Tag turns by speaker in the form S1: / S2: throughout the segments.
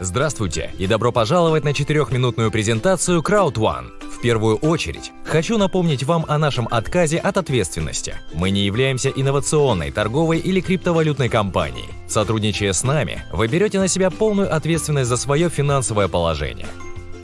S1: Здравствуйте и добро пожаловать на четырехминутную презентацию CrowdOne. В первую очередь, хочу напомнить вам о нашем отказе от ответственности. Мы не являемся инновационной, торговой или криптовалютной компанией. Сотрудничая с нами, вы берете на себя полную ответственность за свое финансовое положение.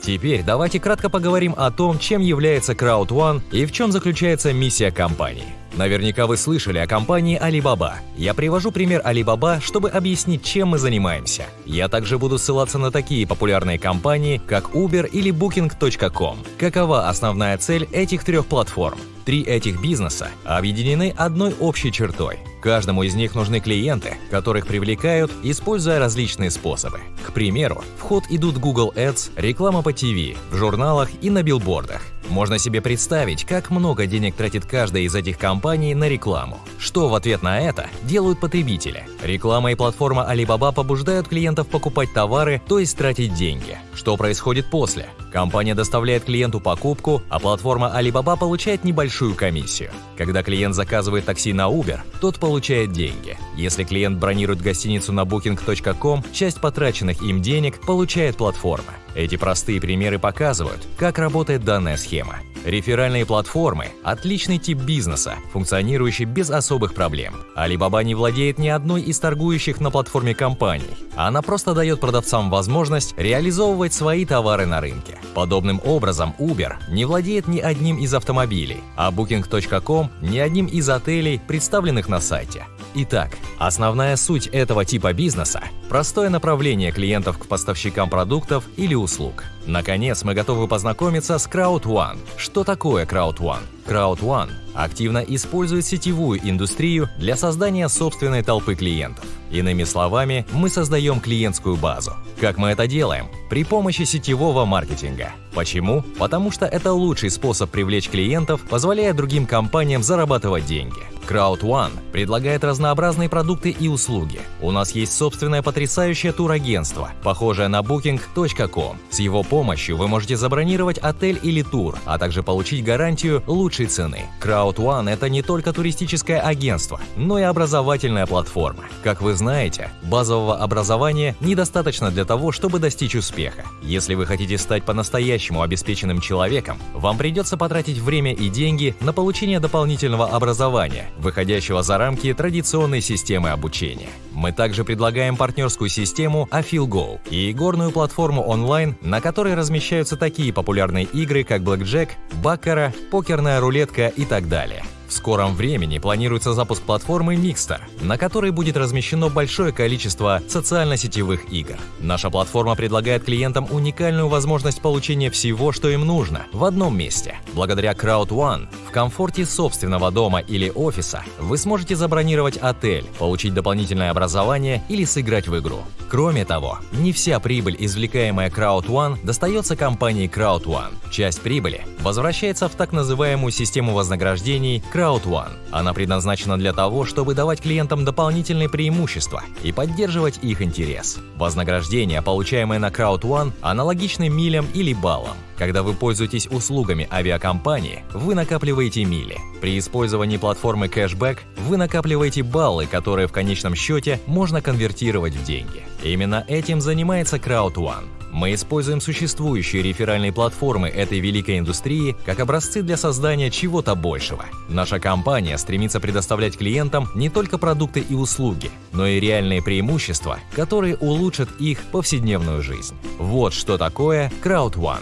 S1: Теперь давайте кратко поговорим о том, чем является CrowdOne и в чем заключается миссия компании. Наверняка вы слышали о компании Alibaba. Я привожу пример Alibaba, чтобы объяснить, чем мы занимаемся. Я также буду ссылаться на такие популярные компании, как Uber или Booking.com. Какова основная цель этих трех платформ? Три этих бизнеса объединены одной общей чертой. Каждому из них нужны клиенты, которых привлекают, используя различные способы. К примеру, в ход идут Google Ads, реклама по ТВ, в журналах и на билбордах. Можно себе представить, как много денег тратит каждая из этих компаний на рекламу. Что в ответ на это делают потребители? Реклама и платформа Alibaba побуждают клиентов покупать товары, то есть тратить деньги. Что происходит после? Компания доставляет клиенту покупку, а платформа Alibaba получает небольшую комиссию. Когда клиент заказывает такси на Uber, тот получает деньги. Если клиент бронирует гостиницу на booking.com, часть потраченных им денег получает платформа. Эти простые примеры показывают, как работает данная схема. Реферальные платформы – отличный тип бизнеса, функционирующий без особых проблем. Alibaba не владеет ни одной из торгующих на платформе компаний. Она просто дает продавцам возможность реализовывать свои товары на рынке. Подобным образом Uber не владеет ни одним из автомобилей, а Booking.com – ни одним из отелей, представленных на сайте. Итак, основная суть этого типа бизнеса – простое направление клиентов к поставщикам продуктов или услуг. Наконец, мы готовы познакомиться с CrowdOne. Что такое CrowdOne? CrowdOne активно использует сетевую индустрию для создания собственной толпы клиентов. Иными словами, мы создаем клиентскую базу. Как мы это делаем? При помощи сетевого маркетинга. Почему? Потому что это лучший способ привлечь клиентов, позволяя другим компаниям зарабатывать деньги. CrowdOne предлагает разнообразные продукты и услуги. У нас есть собственное потрясающее турагентство, похожее на Booking.com. С его помощью вы можете забронировать отель или тур, а также получить гарантию лучшей цены. CrowdOne – это не только туристическое агентство, но и образовательная платформа. Как вы знаете, базового образования недостаточно для того, чтобы достичь успеха. Если вы хотите стать по-настоящему обеспеченным человеком, вам придется потратить время и деньги на получение дополнительного образования, выходящего за рамки традиционной системы обучения. Мы также предлагаем партнерскую систему AfilGo и игорную платформу онлайн, на которой размещаются такие популярные игры, как Blackjack, Баккара, покерная рулетка и так далее. В скором времени планируется запуск платформы Mixter, на которой будет размещено большое количество социально-сетевых игр. Наша платформа предлагает клиентам уникальную возможность получения всего, что им нужно, в одном месте. Благодаря CrowdOne в комфорте собственного дома или офиса вы сможете забронировать отель, получить дополнительное образование или сыграть в игру. Кроме того, не вся прибыль, извлекаемая CrowdOne, достается компании CrowdOne. Часть прибыли возвращается в так называемую систему вознаграждений CrowdOne. Она предназначена для того, чтобы давать клиентам дополнительные преимущества и поддерживать их интерес. Вознаграждение, получаемое на CrowdOne, аналогичны милям или баллам. Когда вы пользуетесь услугами авиакомпании, вы накапливаете мили. При использовании платформы Cashback вы накапливаете баллы, которые в конечном счете можно конвертировать в деньги. Именно этим занимается CrowdOne. Мы используем существующие реферальные платформы этой великой индустрии как образцы для создания чего-то большего. Наша компания стремится предоставлять клиентам не только продукты и услуги, но и реальные преимущества, которые улучшат их повседневную жизнь. Вот что такое CrowdOne.